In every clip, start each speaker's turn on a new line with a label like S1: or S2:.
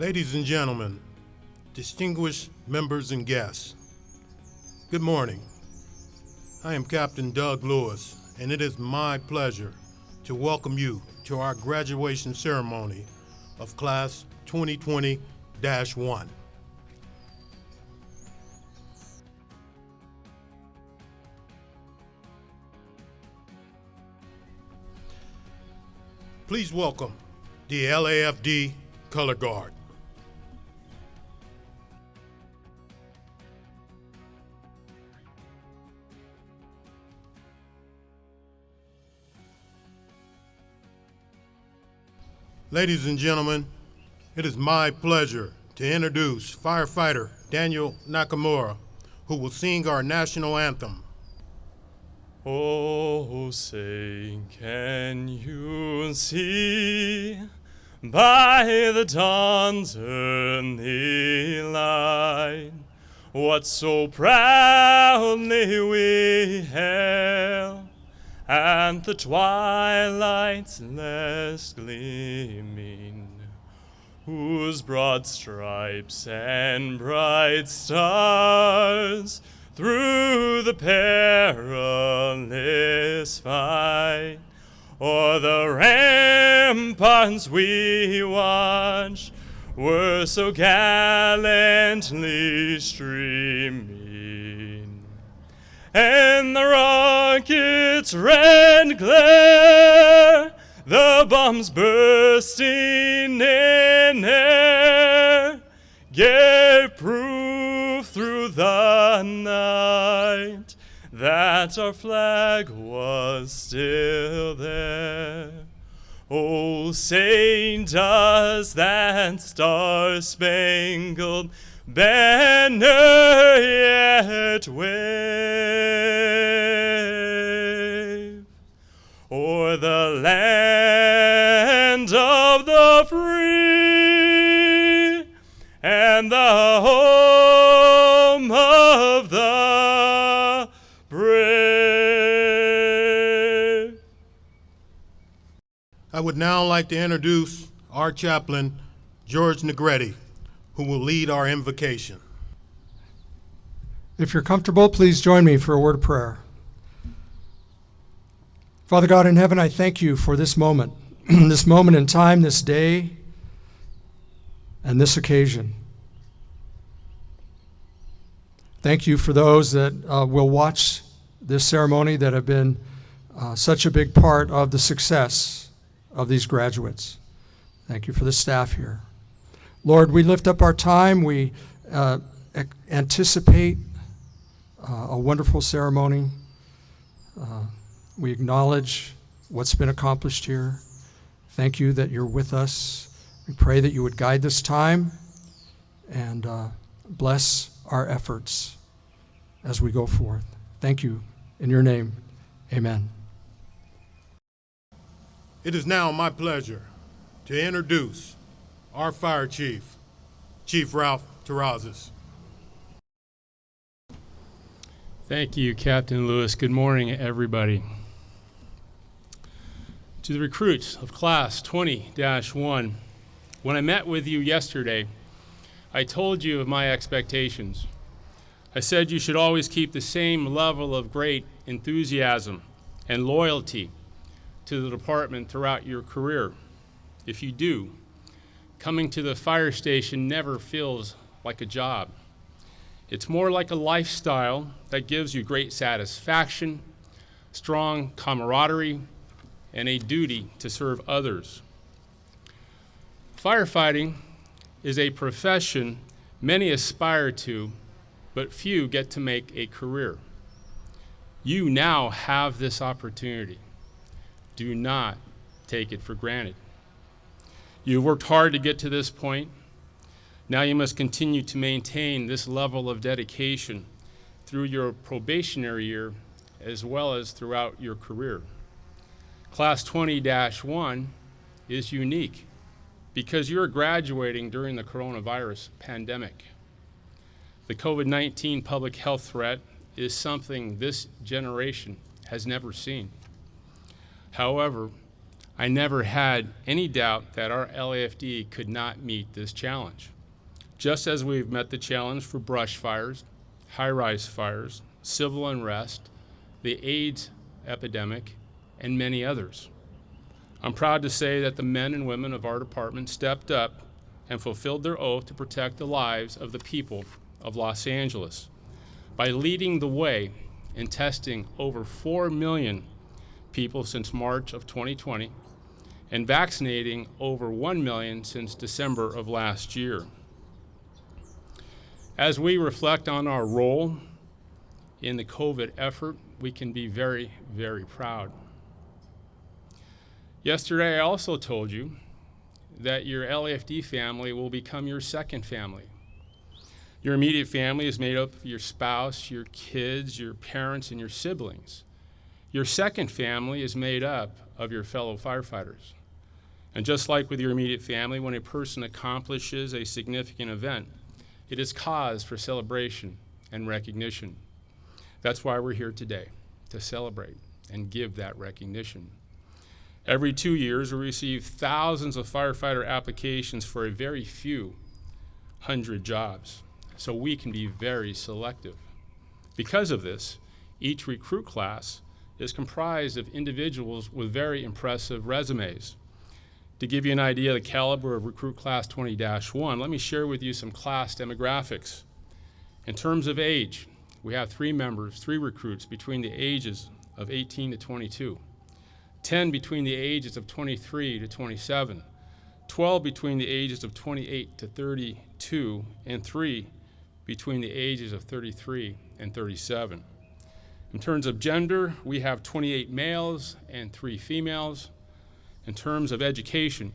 S1: Ladies and gentlemen, distinguished members and guests, good morning. I am Captain Doug Lewis, and it is my pleasure to welcome you to our graduation ceremony of Class 2020 1. Please welcome the LAFD Color Guard. Ladies and gentlemen, it is my pleasure to introduce firefighter Daniel Nakamura, who will sing our national anthem.
S2: Oh, say, can you see by the dawn's early light what so proudly we hailed and the twilight's last gleaming, whose broad stripes and bright stars through the perilous fight o'er the ramparts we watched were so gallantly streaming and the rocket's red glare, the bombs bursting in air, gave proof through the night that our flag was still there. Oh, say does that star-spangled banner yet wave o'er the land of the free and the home of the brave.
S1: I would now like to introduce our chaplain, George Negretti who will lead our invocation.
S3: If you're comfortable, please join me for a word of prayer. Father God in heaven, I thank you for this moment, this moment in time, this day, and this occasion. Thank you for those that uh, will watch this ceremony that have been uh, such a big part of the success of these graduates. Thank you for the staff here. Lord, we lift up our time. We uh, anticipate uh, a wonderful ceremony. Uh, we acknowledge what's been accomplished here. Thank you that you're with us. We pray that you would guide this time and uh, bless our efforts as we go forth. Thank you. In your name, amen.
S1: It is now my pleasure to introduce our fire chief, Chief Ralph Terrazas.
S4: Thank you, Captain Lewis. Good morning, everybody. To the recruits of Class 20-1, when I met with you yesterday, I told you of my expectations. I said you should always keep the same level of great enthusiasm and loyalty to the department throughout your career. If you do, coming to the fire station never feels like a job. It's more like a lifestyle that gives you great satisfaction, strong camaraderie, and a duty to serve others. Firefighting is a profession many aspire to, but few get to make a career. You now have this opportunity. Do not take it for granted. You've worked hard to get to this point. Now you must continue to maintain this level of dedication through your probationary year as well as throughout your career. Class 20-1 is unique because you're graduating during the coronavirus pandemic. The COVID-19 public health threat is something this generation has never seen. However, I never had any doubt that our LAFD could not meet this challenge. Just as we've met the challenge for brush fires, high rise fires, civil unrest, the AIDS epidemic, and many others. I'm proud to say that the men and women of our department stepped up and fulfilled their oath to protect the lives of the people of Los Angeles by leading the way in testing over 4 million people since March of 2020 and vaccinating over 1 million since December of last year. As we reflect on our role in the COVID effort, we can be very, very proud. Yesterday, I also told you that your LAFD family will become your second family. Your immediate family is made up of your spouse, your kids, your parents, and your siblings. Your second family is made up of your fellow firefighters. And just like with your immediate family, when a person accomplishes a significant event, it is cause for celebration and recognition. That's why we're here today, to celebrate and give that recognition. Every two years, we receive thousands of firefighter applications for a very few hundred jobs, so we can be very selective. Because of this, each recruit class is comprised of individuals with very impressive resumes. To give you an idea of the caliber of Recruit Class 20-1, let me share with you some class demographics. In terms of age, we have three members, three recruits between the ages of 18 to 22. 10 between the ages of 23 to 27, 12 between the ages of 28 to 32, and 3 between the ages of 33 and 37. In terms of gender, we have 28 males and 3 females. In terms of education,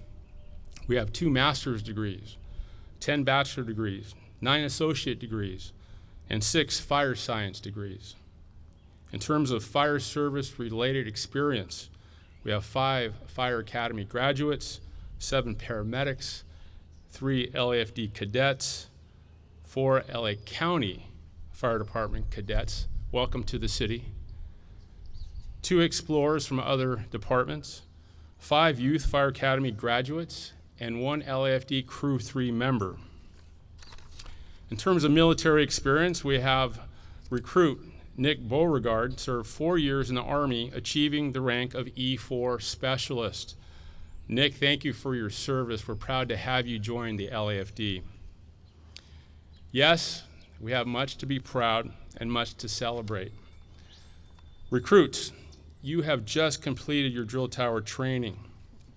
S4: we have two master's degrees, 10 bachelor degrees, 9 associate degrees, and 6 fire science degrees. In terms of fire service related experience, we have five Fire Academy graduates, seven paramedics, three LAFD cadets, four LA County Fire Department cadets. Welcome to the city. Two explorers from other departments, five Youth Fire Academy graduates, and one LAFD Crew 3 member. In terms of military experience, we have recruit Nick Beauregard served four years in the Army, achieving the rank of E4 Specialist. Nick, thank you for your service. We're proud to have you join the LAFD. Yes, we have much to be proud and much to celebrate. Recruits, you have just completed your drill tower training,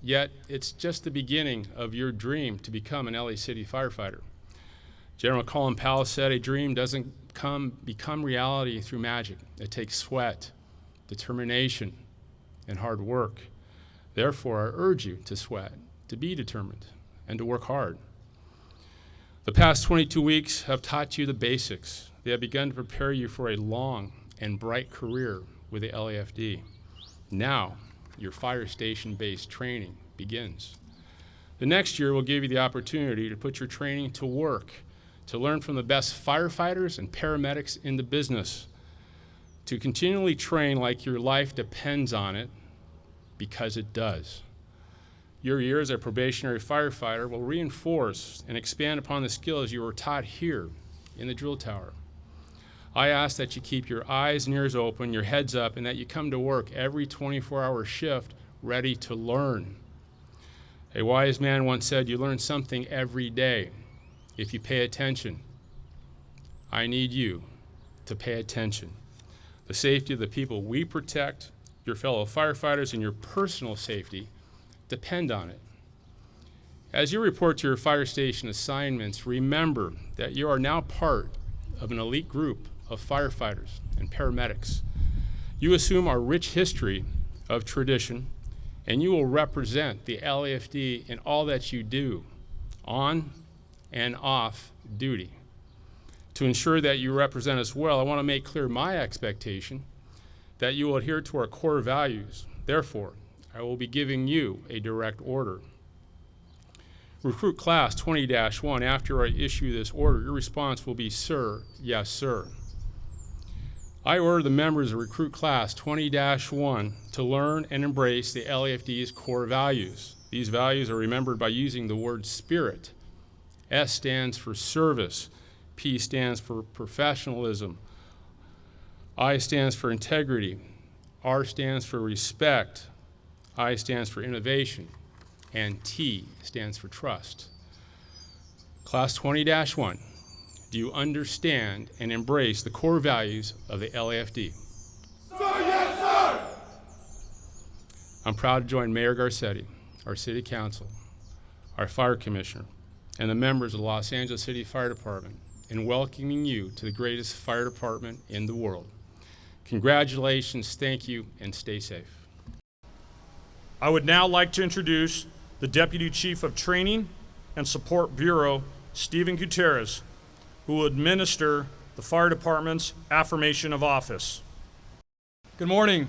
S4: yet it's just the beginning of your dream to become an LA City firefighter. General Colin Powell said a dream doesn't come, become reality through magic. It takes sweat, determination, and hard work. Therefore, I urge you to sweat, to be determined, and to work hard. The past 22 weeks have taught you the basics. They have begun to prepare you for a long and bright career with the LAFD. Now, your fire station based training begins. The next year will give you the opportunity to put your training to work to learn from the best firefighters and paramedics in the business, to continually train like your life depends on it, because it does. Your year as a probationary firefighter will reinforce and expand upon the skills you were taught here in the drill tower. I ask that you keep your eyes and ears open, your heads up, and that you come to work every 24 hour shift ready to learn. A wise man once said, You learn something every day if you pay attention. I need you to pay attention. The safety of the people we protect, your fellow firefighters, and your personal safety depend on it. As you report to your fire station assignments, remember that you are now part of an elite group of firefighters and paramedics. You assume our rich history of tradition, and you will represent the LAFD in all that you do, on and off duty. To ensure that you represent us well, I want to make clear my expectation that you will adhere to our core values. Therefore, I will be giving you a direct order. Recruit class 20 1, after I issue this order, your response will be, Sir, yes, sir. I order the members of Recruit Class 20 1 to learn and embrace the LAFD's core values. These values are remembered by using the word spirit. S stands for service, P stands for professionalism, I stands for integrity, R stands for respect, I stands for innovation, and T stands for trust. Class 20 1, do you understand and embrace the core values of the LAFD? Sir, yes, sir! I'm proud to join Mayor Garcetti, our City Council, our Fire Commissioner, and the members of the Los Angeles City Fire Department in welcoming you to the greatest fire department in the world. Congratulations, thank you, and stay safe.
S5: I would now like to introduce the Deputy Chief of Training and Support Bureau, Stephen Gutierrez, who will administer the Fire Department's affirmation of office.
S6: Good morning,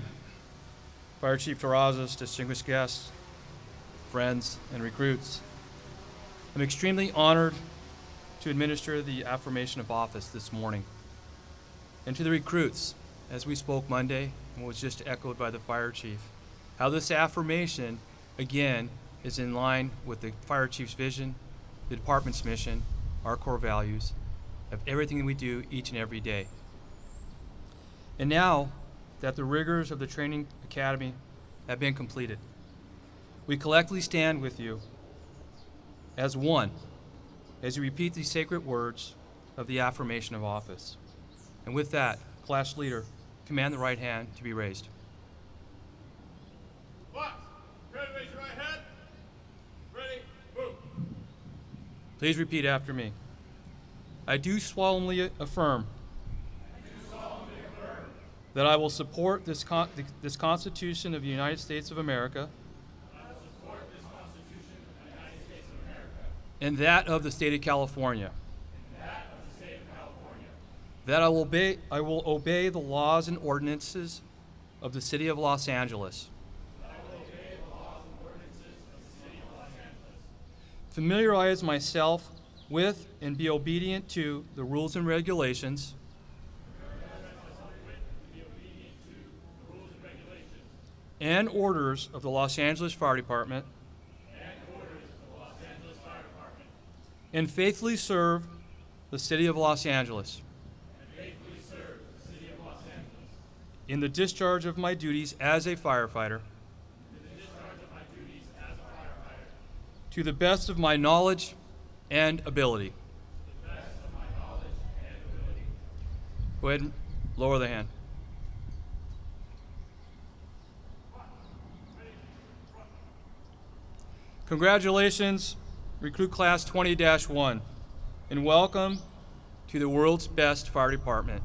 S6: Fire Chief Terrazas, distinguished guests, friends, and recruits. I'm extremely honored to administer the affirmation of office this morning. And to the recruits, as we spoke Monday and was just echoed by the fire chief, how this affirmation, again, is in line with the fire chief's vision, the department's mission, our core values, of everything that we do each and every day. And now that the rigors of the training academy have been completed, we collectively stand with you as one as you repeat these sacred words of the affirmation of office. And with that, class leader, command the right hand to be raised.
S2: What? Ready, raise your right hand. Ready, move.
S6: Please repeat after me. I do solemnly affirm that I will support this, con- this Constitution of the United States of America and that of the state of California. That I will obey, I will obey the laws and ordinances of the city of Los Angeles. Familiarize myself with and be obedient to the rules and regulations and orders of the Los Angeles Fire Department and faithfully serve the city of Los Angeles. In the discharge of my duties as a firefighter. To the best of my knowledge and ability. Go ahead and lower the hand. Congratulations, Recruit Class 20 1, and welcome to the world's best fire department.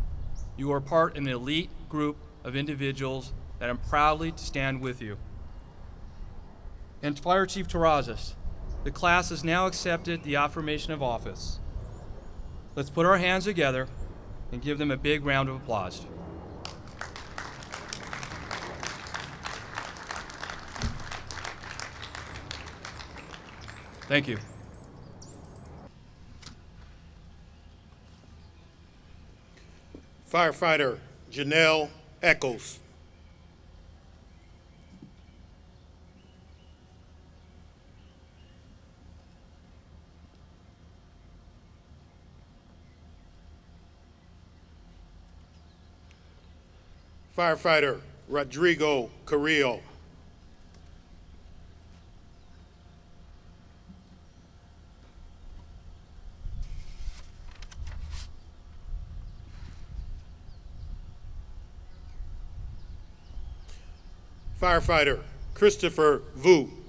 S6: You are part of an elite group of individuals that I'm proudly to stand with you. And Fire Chief Terrazas, the class has now accepted the affirmation of office. Let's put our hands together and give them a big round of applause. Thank you.
S1: Firefighter Janelle Eccles. Firefighter Rodrigo Carrillo. Firefighter Christopher Vu.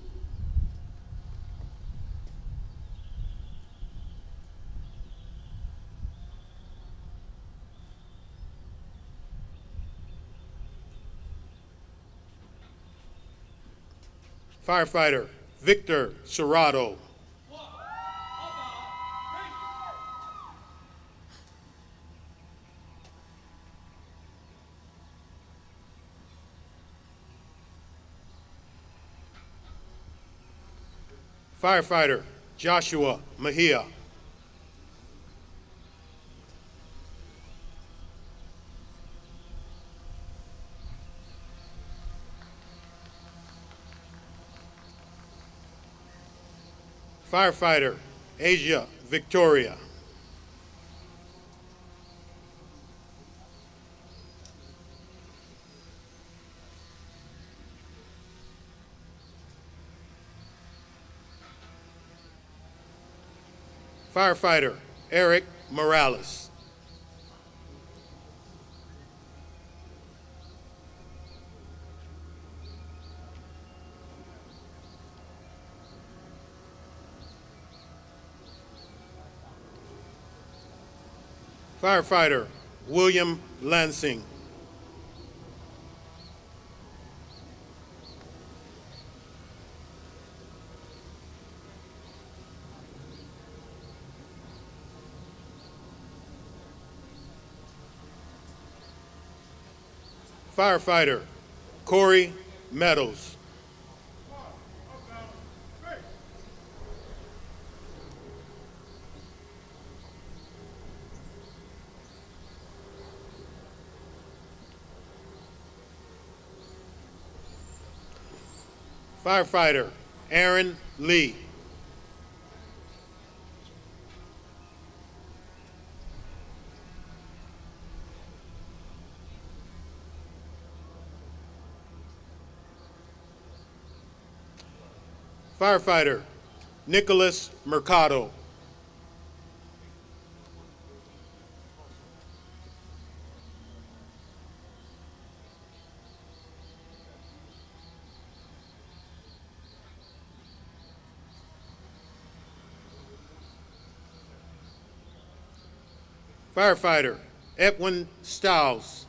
S1: Firefighter Victor Serrato. Firefighter Joshua Mejia. Firefighter Asia Victoria. Firefighter Eric Morales. Firefighter William Lansing. Firefighter Corey Meadows. Firefighter Aaron Lee. Firefighter Nicholas Mercado. Firefighter Edwin Stiles.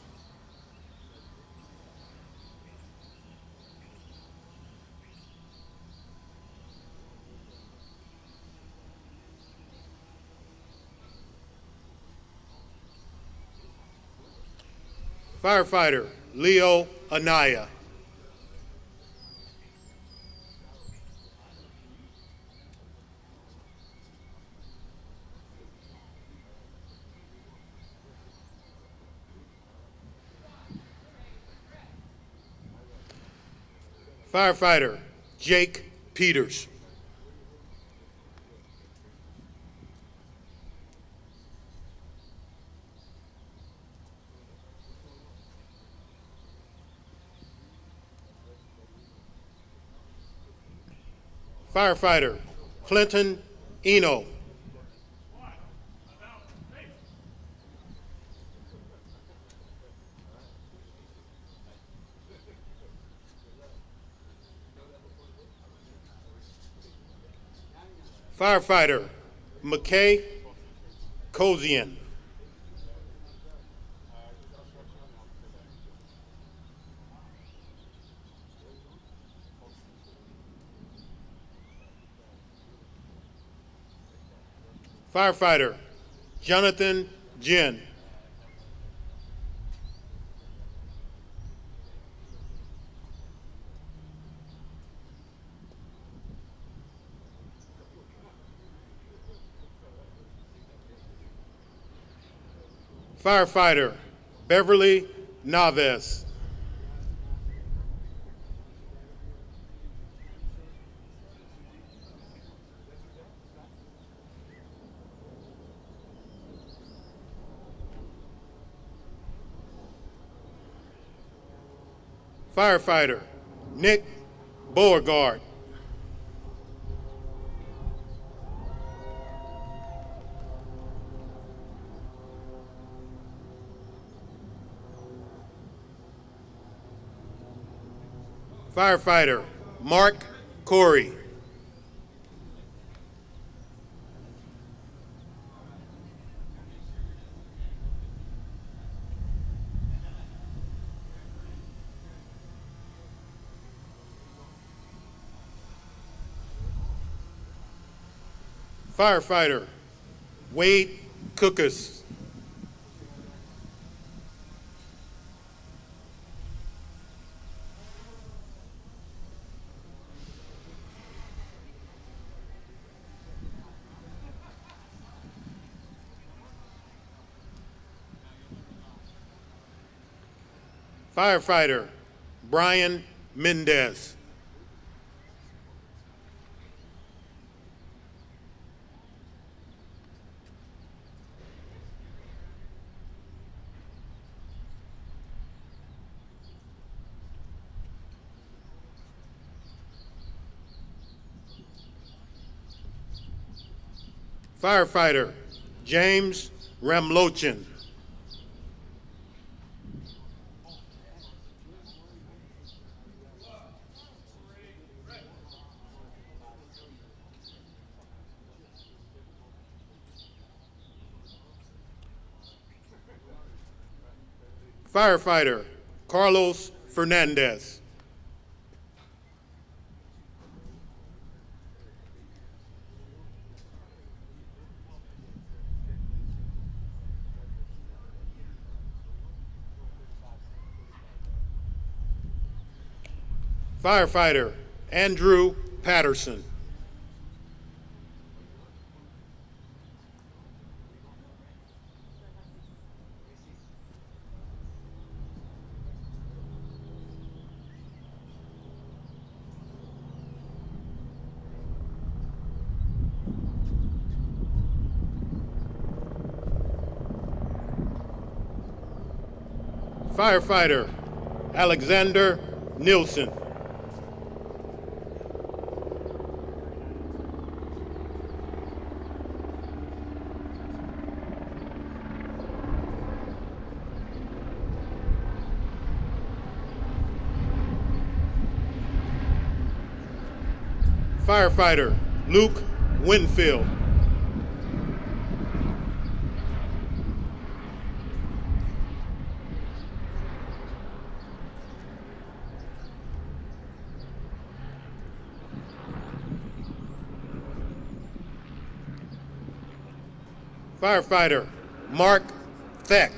S1: Firefighter Leo Anaya. Firefighter Jake Peters. Firefighter Clinton Eno. Firefighter McKay Kozian. Firefighter Jonathan Jin. Firefighter Beverly Naves. Firefighter Nick Beauregard. Firefighter Mark Corey. Firefighter Wade Cookus. Firefighter Brian Mendez. Firefighter James Ramlochin. Firefighter Carlos Fernandez. Firefighter Andrew Patterson. Firefighter Alexander Nielsen. Firefighter Luke Winfield. Firefighter Mark Theck.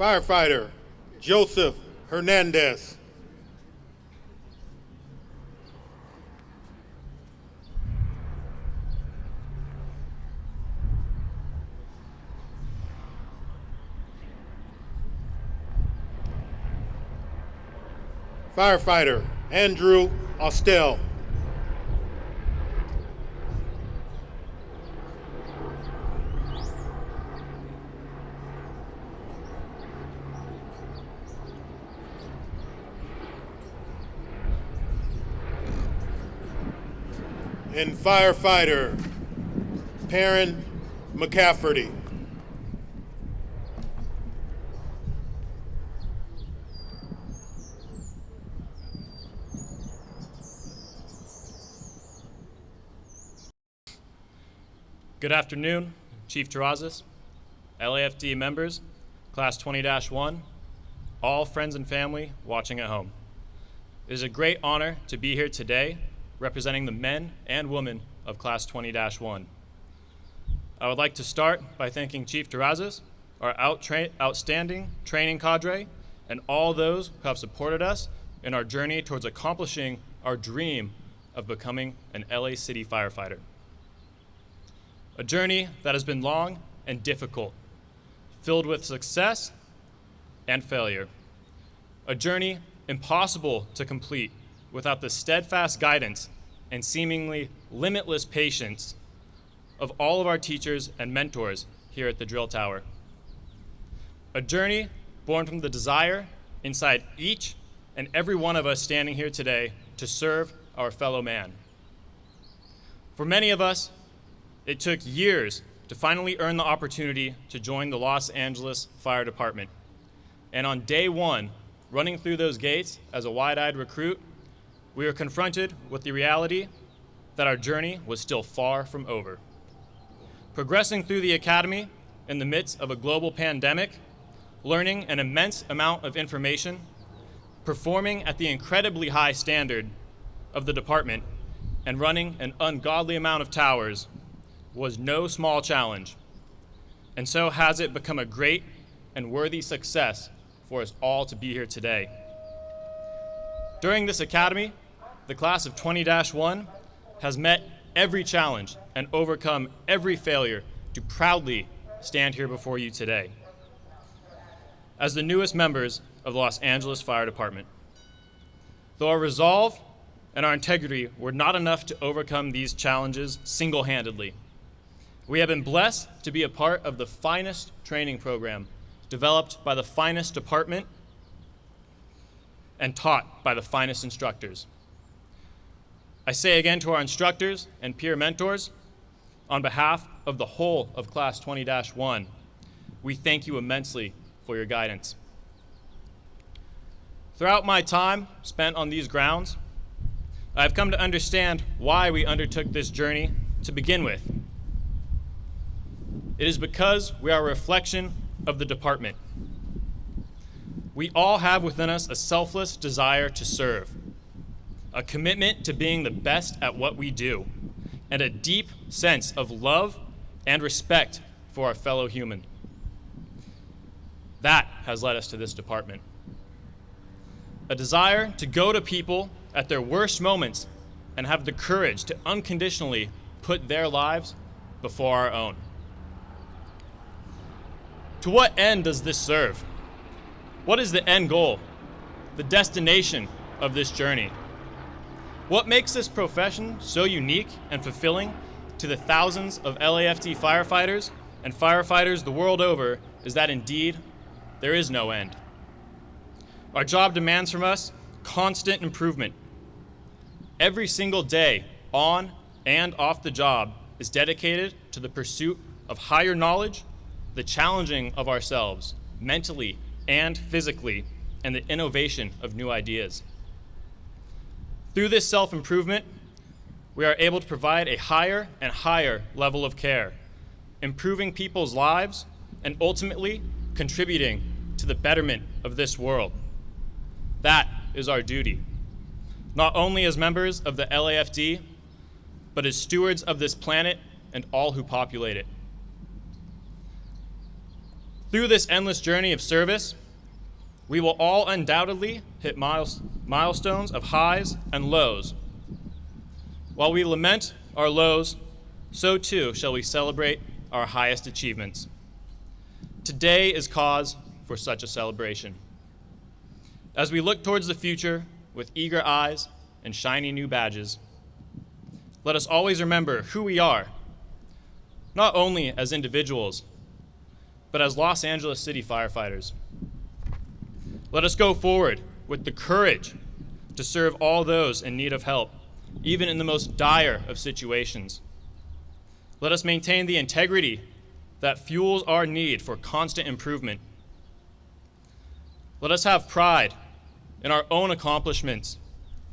S1: Firefighter Joseph Hernandez. Firefighter Andrew Austell. And firefighter Perrin McCafferty.
S7: Good afternoon, Chief Terrazas, LAFD members, Class 20-1, all friends and family watching at home. It is a great honor to be here today representing the men and women of Class 20-1. I would like to start by thanking Chief Terrazas, our out outstanding training cadre, and all those who have supported us in our journey towards accomplishing our dream of becoming an LA City firefighter. A journey that has been long and difficult, filled with success and failure. A journey impossible to complete without the steadfast guidance and seemingly limitless patience of all of our teachers and mentors here at the Drill Tower. A journey born from the desire inside each and every one of us standing here today to serve our fellow man. For many of us, it took years to finally earn the opportunity to join the Los Angeles Fire Department. And on day one, running through those gates as a wide-eyed recruit, we were confronted with the reality that our journey was still far from over. Progressing through the academy in the midst of a global pandemic, learning an immense amount of information, performing at the incredibly high standard of the department, and running an ungodly amount of towers was no small challenge. And so has it become a great and worthy success for us all to be here today. During this academy, the class of 20-1 has met every challenge and overcome every failure to proudly stand here before you today as the newest members of the Los Angeles Fire Department. though our resolve and our integrity were not enough to overcome these challenges single handedly. We have been blessed to be a part of the finest training program developed by the finest department and taught by the finest instructors. I say again to our instructors and peer mentors, on behalf of the whole of Class 20 1, we thank you immensely for your guidance. Throughout my time spent on these grounds, I've come to understand why we undertook this journey to begin with. It is because we are a reflection of the department. We all have within us a selfless desire to serve, a commitment to being the best at what we do, and a deep sense of love and respect for our fellow human. That has led us to this department. A desire to go to people at their worst moments and have the courage to unconditionally put their lives before our own. To what end does this serve? What is the end goal, the destination of this journey? What makes this profession so unique and fulfilling to the thousands of LAFD firefighters and firefighters the world over is that indeed there is no end. Our job demands from us constant improvement. Every single day, on and off the job, is dedicated to the pursuit of higher knowledge, the challenging of ourselves, mentally and physically, and the innovation of new ideas. Through this self improvement, we are able to provide a higher and higher level of care, improving people's lives and ultimately contributing to the betterment of this world. That is our duty, not only as members of the LAFD, but as stewards of this planet and all who populate it. Through this endless journey of service, we will all undoubtedly hit milestones of highs and lows. While we lament our lows, so too shall we celebrate our highest achievements. Today is cause for such a celebration. As we look towards the future with eager eyes and shiny new badges, let us always remember who we are, not only as individuals, but as Los Angeles City firefighters. Let us go forward with the courage to serve all those in need of help, even in the most dire of situations. Let us maintain the integrity that fuels our need for constant improvement. Let us have pride in our own accomplishments,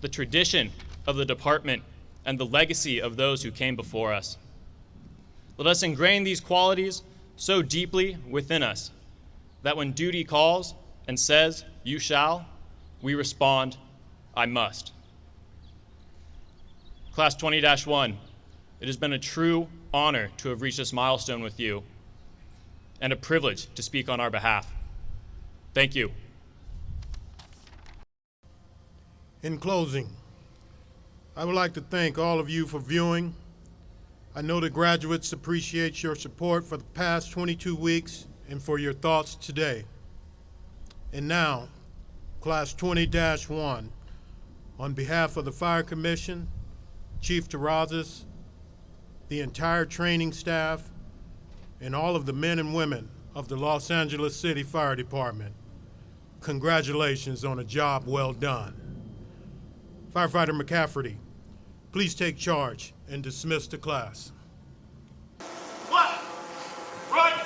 S7: the tradition of the department, and the legacy of those who came before us. Let us ingrain these qualities so deeply within us that when duty calls, and says, You shall, we respond, I must. Class 20 1, it has been a true honor to have reached this milestone with you and a privilege to speak on our behalf. Thank you.
S1: In closing, I would like to thank all of you for viewing. I know the graduates appreciate your support for the past 22 weeks and for your thoughts today. And now, Class 20-1, on behalf of the Fire Commission, Chief Terrazas, the entire training staff, and all of the men and women of the Los Angeles City Fire Department, congratulations on a job well done. Firefighter McCafferty, please take charge and dismiss the class.
S8: Congrats, man.